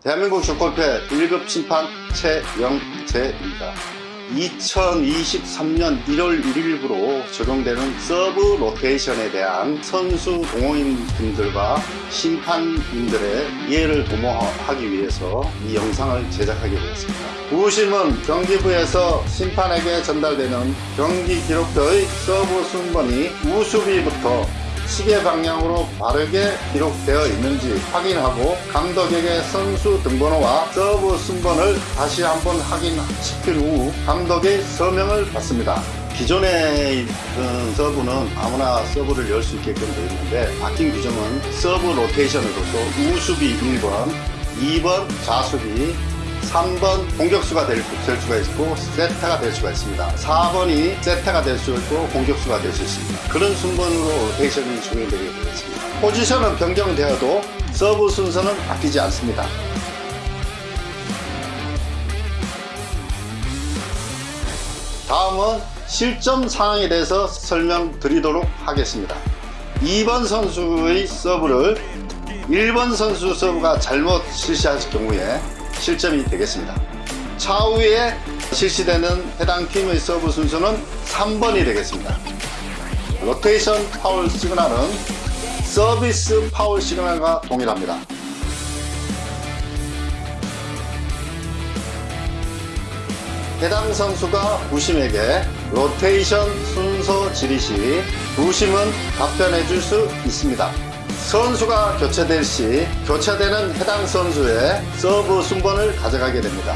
대한민국 축구협회 1급 심판 최영재입니다. 2023년 1월 1일부로 적용되는 서브 로테이션에 대한 선수 동호인분들과 심판인들의 이해를 도모하기 위해서 이 영상을 제작하게 되었습니다. 부심은 경기부에서 심판에게 전달되는 경기 기록표의 서브 순번이 우수비부터 시계 방향으로 바르게 기록되어 있는지 확인하고 감독에게 선수 등번호와 서브 순번을 다시 한번 확인시킨 후 감독의 서명을 받습니다. 기존에 있던 서브는 아무나 서브를 넣을 수 있게끔 되어 있는데 바뀐 규정은 서브 로테이션으로서 우수비 1번, 2번 좌수비, 3번 공격수가 될, 될 수가 있고 세터가 될 수가 있습니다. 4번이 세터가 될 수 있고 공격수가 될 수 있습니다. 그런 순번으로 로테이션이 적용되게 되겠습니다. 포지션은 변경되어도 서브 순서는 바뀌지 않습니다. 다음은 실점 상황에 대해서 설명드리도록 하겠습니다. 2번 선수의 서브를 1번 선수 서브가 잘못 실시할 경우에 실점이 되겠습니다. 차후에 실시되는 해당 팀의 서브 순서는 3번이 되겠습니다. 로테이션 파울 시그널은 서비스 파울 시그널과 동일합니다. 해당 선수가 부심에게 로테이션 순서 질의 시 부심은 답변해 줄 수 있습니다. 선수가 교체될 시 교체되는 해당 선수의 서브 순번을 가져가게 됩니다.